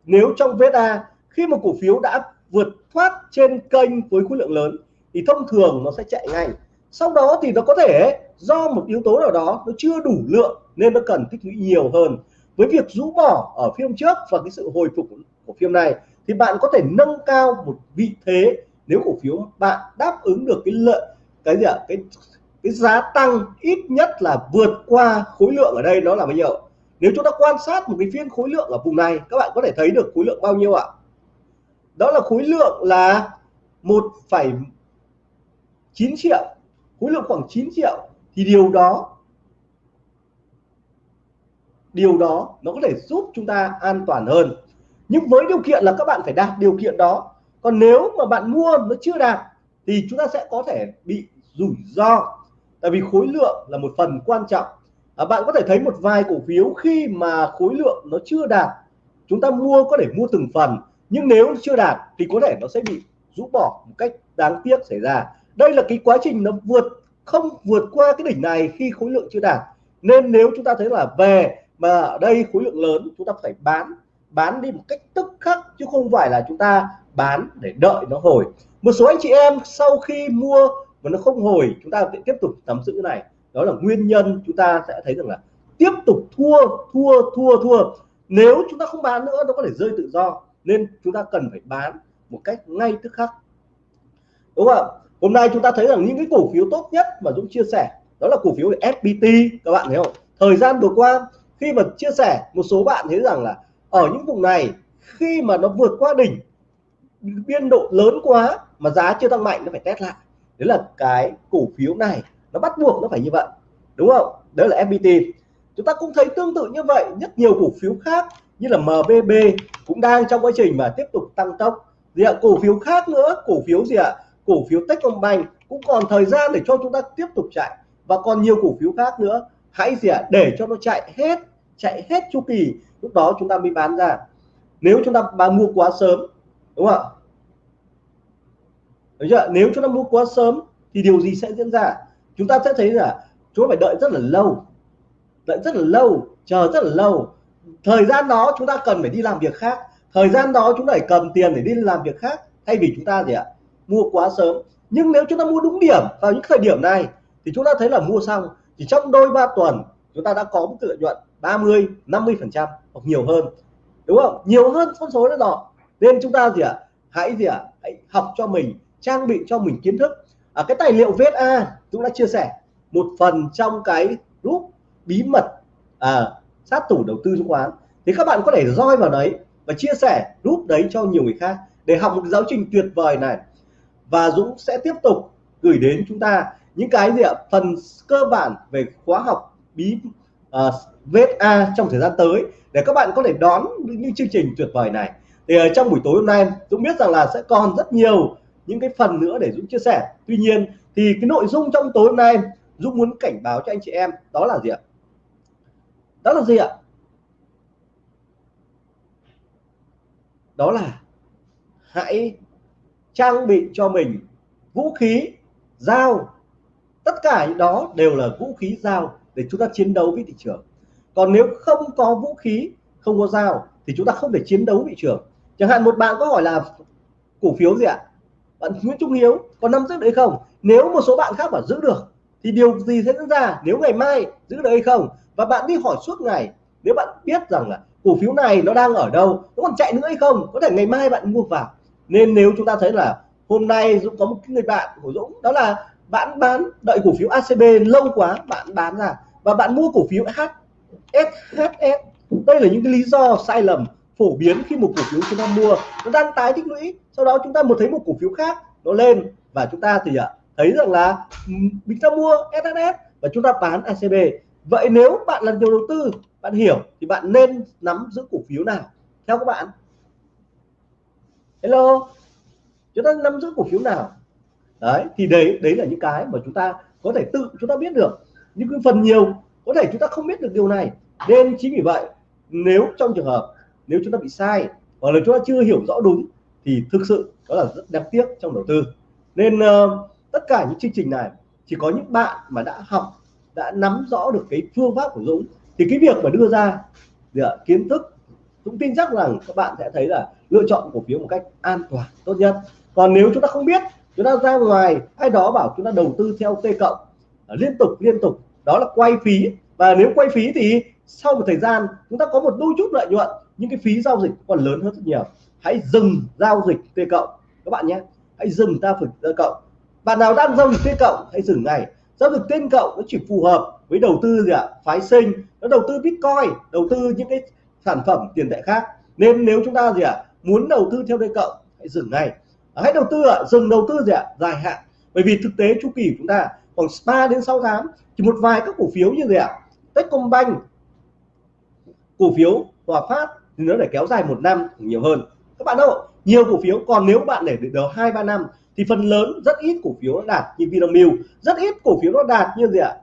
S1: nếu trong VSA khi một cổ phiếu đã vượt thoát trên kênh với khối lượng lớn, thì thông thường nó sẽ chạy ngay. Sau đó thì nó có thể, do một yếu tố nào đó, nó chưa đủ lượng nên nó cần tích lũy nhiều hơn. Với việc rũ bỏ ở phiên trước và cái sự hồi phục của phiên này thì bạn có thể nâng cao một vị thế nếu cổ phiếu bạn đáp ứng được cái lợi, cái gì ạ? Cái cái giá tăng ít nhất là vượt qua khối lượng ở đây nó là bao nhiêu? Nếu chúng ta quan sát một cái phiên khối lượng ở vùng này các bạn có thể thấy được khối lượng bao nhiêu ạ? Đó là khối lượng là 1,9 triệu. Khối lượng khoảng 9 triệu. Thì điều đó điều đó nó có thể giúp chúng ta an toàn hơn. Nhưng với điều kiện là các bạn phải đạt điều kiện đó. Còn nếu mà bạn mua nó chưa đạt thì chúng ta sẽ có thể bị rủi ro. Tại vì khối lượng là một phần quan trọng à, bạn có thể thấy một vài cổ phiếu khi mà khối lượng nó chưa đạt. Chúng ta mua có thể mua từng phần nhưng nếu chưa đạt thì có thể nó sẽ bị rũ bỏ một cách đáng tiếc xảy ra. Đây là cái quá trình nó vượt không vượt qua cái đỉnh này khi khối lượng chưa đạt. Nên nếu chúng ta thấy là về mà ở đây khối lượng lớn chúng ta phải bán bán đi một cách tức khắc chứ không phải là chúng ta bán để đợi nó hồi. Một số anh chị em sau khi mua mà nó không hồi chúng ta sẽ tiếp tục nắm giữ này đó là nguyên nhân chúng ta sẽ thấy rằng là tiếp tục thua thua thua thua. Nếu chúng ta không bán nữa, nó có thể rơi tự do. Nên chúng ta cần phải bán một cách ngay tức khắc. Đúng không hôm nay chúng ta thấy rằng những cái cổ phiếu tốt nhất mà Dũng chia sẻ, đó là cổ phiếu FPT các bạn thấy không? Thời gian vừa qua, khi mà chia sẻ, một số bạn thấy rằng là ở những vùng này, khi mà nó vượt qua đỉnh, biên độ lớn quá mà giá chưa tăng mạnh, nó phải test lại. Đấy là cái cổ phiếu này nó bắt buộc nó phải như vậy. Đúng không? Đó là FPT chúng ta cũng thấy tương tự như vậy. Rất nhiều cổ phiếu khác như là MBB cũng đang trong quá trình mà tiếp tục tăng tốc. Gì ạ? Cổ phiếu khác nữa. Cổ phiếu gì ạ? Cổ phiếu Techcombank cũng còn thời gian để cho chúng ta tiếp tục chạy. Và còn nhiều cổ phiếu khác nữa. Hãy gì ạ? Để cho nó chạy hết chạy hết chu kỳ. Lúc đó chúng ta mới bán ra. Nếu chúng ta bán mua quá sớm, đúng không ạ? Nếu chúng ta mua quá sớm thì điều gì sẽ diễn ra? Chúng ta sẽ thấy là chúng ta phải đợi rất là lâu, đợi rất là lâu, chờ rất là lâu. Thời gian đó chúng ta cần phải đi làm việc khác. Thời gian đó chúng ta phải cầm tiền để đi làm việc khác, thay vì chúng ta gì ạ, mua quá sớm. Nhưng nếu chúng ta mua đúng điểm vào những thời điểm này, thì chúng ta thấy là mua xong chỉ trong đôi ba tuần, chúng ta đã có một lợi nhuận 30 50 phần trăm, hoặc nhiều hơn. Đúng không? Nhiều hơn con số đó rồi nên chúng ta gì ạ, hãy gì ạ, hãy học cho mình, trang bị cho mình kiến thức à, cái tài liệu VSA chúng đã chia sẻ một phần trong cái group bí mật à, sát thủ đầu tư chứng khoán. Thì các bạn có thể roi vào đấy và chia sẻ group đấy cho nhiều người khác để học một giáo trình tuyệt vời này. Và Dũng sẽ tiếp tục gửi đến chúng ta những cái gì ạ? Phần cơ bản về khóa học bí uh, à, VSA trong thời gian tới để các bạn có thể đón những chương trình tuyệt vời này. Thì uh, trong buổi tối hôm nay Dũng biết rằng là sẽ còn rất nhiều những cái phần nữa để Dũng chia sẻ. Tuy nhiên thì cái nội dung trong tối hôm nay Dũng muốn cảnh báo cho anh chị em đó là gì ạ? Đó là gì ạ? Đó là hãy trang bị cho mình vũ khí, dao. Tất cả những đó đều là vũ khí, dao để chúng ta chiến đấu với thị trường. Còn nếu không có vũ khí, không có dao thì chúng ta không thể chiến đấu thị trường. Chẳng hạn một bạn có hỏi là cổ phiếu gì ạ? Bạn Nguyễn Trung Hiếu có nắm giữ đấy không? Nếu một số bạn khác bảo giữ được, thì điều gì sẽ diễn ra nếu ngày mai giữ được hay không? Và bạn đi hỏi suốt ngày, nếu bạn biết rằng là cổ phiếu này nó đang ở đâu, nó còn chạy nữa hay không? Có thể ngày mai bạn mua vào. Nên nếu chúng ta thấy là hôm nay Dũng có một người bạn của Dũng, đó là bạn bán đợi cổ phiếu ACB lâu quá, bạn bán ra. Và bạn mua cổ phiếu HSHS đây là những cái lý do sai lầm phổ biến khi một cổ phiếu chúng ta mua nó đang tái tích lũy, sau đó chúng ta một thấy một cổ phiếu khác nó lên và chúng ta thì ạ thấy rằng là mình ta mua SSS và chúng ta bán ACB vậy nếu bạn là nhiều đầu tư, bạn hiểu thì bạn nên nắm giữ cổ phiếu nào? Theo các bạn. Hello? Chúng ta nắm giữ cổ phiếu nào? Đấy, thì đấy đấy là những cái mà chúng ta có thể tự, chúng ta biết được. Nhưng cái phần nhiều, có thể chúng ta không biết được điều này. Nên chính vì vậy, nếu trong trường hợp nếu chúng ta bị sai hoặc là chúng ta chưa hiểu rõ đúng thì thực sự đó là rất đáng tiếc trong đầu tư. Nên uh, tất cả những chương trình này chỉ có những bạn mà đã học đã nắm rõ được cái phương pháp của Dũng thì cái việc mà đưa ra dạ, kiến thức Dũng tin chắc rằng các bạn sẽ thấy là lựa chọn cổ phiếu một cách an toàn tốt nhất. Còn nếu chúng ta không biết chúng ta ra ngoài ai đó bảo chúng ta đầu tư theo T cộng à, liên tục liên tục đó là quay phí. Và nếu quay phí thì sau một thời gian chúng ta có một đôi chút lợi nhuận những cái phí giao dịch còn lớn hơn rất nhiều. Hãy dừng giao dịch T cộng các bạn nhé. Hãy dừng giao dịch T cộng bạn nào đang giao dịch T cộng hãy dừng ngay. Giao dịch tên cộng nó chỉ phù hợp với đầu tư gì ạ? Phái sinh, nó đầu tư bitcoin, đầu tư những cái sản phẩm tiền tệ khác. Nên nếu chúng ta gì ạ? Muốn đầu tư theo tên cộng hãy dừng ngay. À, hãy đầu tư ạ. Dừng đầu tư gì ạ? Dài hạn. Bởi vì thực tế chu kỳ của chúng ta khoảng 3 đến 6 tháng, chỉ một vài các cổ phiếu như gì ạ? Techcombank, cổ phiếu Hòa Phát thì nó để kéo dài một năm, nhiều hơn. Các bạn đâu, nhiều cổ phiếu, còn nếu bạn để được hai, ba năm, thì phần lớn, rất ít cổ phiếu nó đạt như Vinamilk. Rất ít cổ phiếu nó đạt như gì ạ?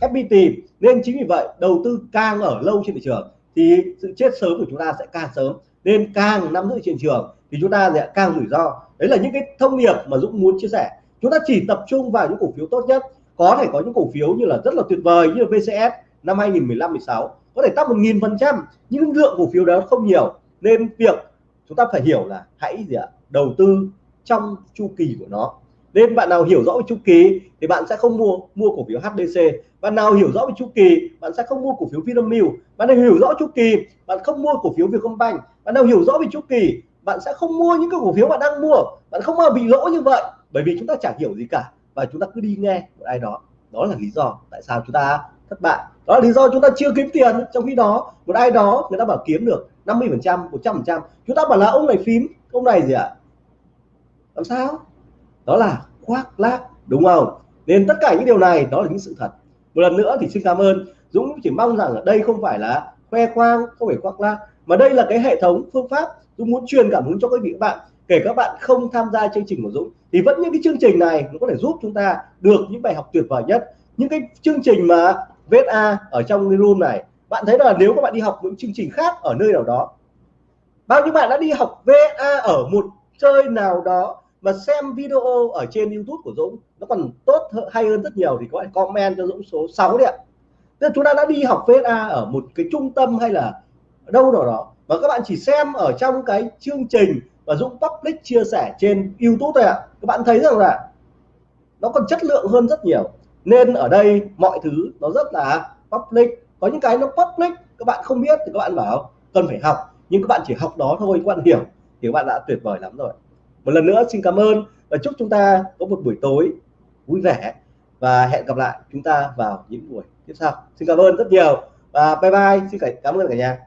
S1: FPT nên chính vì vậy, đầu tư càng ở lâu trên thị trường, thì sự chết sớm của chúng ta sẽ càng sớm. Nên càng nắm giữ trên trường, thì chúng ta sẽ càng rủi ro. Đấy là những cái thông điệp mà Dũng muốn chia sẻ. Chúng ta chỉ tập trung vào những cổ phiếu tốt nhất. Có thể có những cổ phiếu như là rất là tuyệt vời như VCS năm 2015 16 có thể tăng một nghìn phần trăm, nhưng lượng cổ phiếu đó không nhiều. Nên việc chúng ta phải hiểu là hãy gì ạ? Đầu tư trong chu kỳ của nó. Nên bạn nào hiểu rõ về chu kỳ thì bạn sẽ không mua mua cổ phiếu HDC bạn nào hiểu rõ về chu kỳ, bạn sẽ không mua cổ phiếu Vinamilk. Bạn nào hiểu rõ chu kỳ, bạn không mua cổ phiếu Vietcombank. Bạn nào hiểu rõ về chu kỳ, bạn sẽ không mua những cái cổ phiếu bạn đang mua. Bạn không bao bị lỗ như vậy. Bởi vì chúng ta chẳng hiểu gì cả và chúng ta cứ đi nghe một ai đó. Đó là lý do tại sao chúng ta thất bại. Đó là lý do chúng ta chưa kiếm tiền. Trong khi đó, một ai đó, người ta bảo kiếm được 50 phần trăm 100 phần trăm. Chúng ta bảo là ông này phím, ông này gì ạ? À? làm sao? Đó là khoác lác, đúng không? Nên tất cả những điều này, đó là những sự thật. Một lần nữa thì xin cảm ơn Dũng chỉ mong rằng ở đây không phải là khoe khoang, không phải khoác lác, mà đây là cái hệ thống phương pháp Dũng muốn truyền cảm hứng cho các vị các bạn. Kể các bạn không tham gia chương trình của Dũng, thì vẫn những cái chương trình này nó có thể giúp chúng ta được những bài học tuyệt vời nhất. Những cái chương trình mà VSA ở trong cái room này. Bạn thấy là nếu các bạn đi học những chương trình khác ở nơi nào đó, bao nhiêu bạn đã đi học VA ở một chơi nào đó mà xem video ở trên YouTube của Dũng, nó còn tốt hay hơn rất nhiều thì các bạn comment cho Dũng số 6 đi ạ. Tức chúng ta đã đi học VSA ở một cái trung tâm hay là đâu nào đó, mà các bạn chỉ xem ở trong cái chương trình và Dũng public chia sẻ trên YouTube thôi ạ. Các bạn thấy rằng là nó còn chất lượng hơn rất nhiều nên ở đây mọi thứ nó rất là public. Có những cái nó public, các bạn không biết thì các bạn bảo cần phải học. Nhưng các bạn chỉ học đó thôi, các bạn hiểu thì các bạn đã tuyệt vời lắm rồi. Một lần nữa xin cảm ơn và chúc chúng ta có một buổi tối vui vẻ và hẹn gặp lại chúng ta vào những buổi tiếp sau. Xin cảm ơn rất nhiều và bye bye. Xin cảm ơn cả nhà.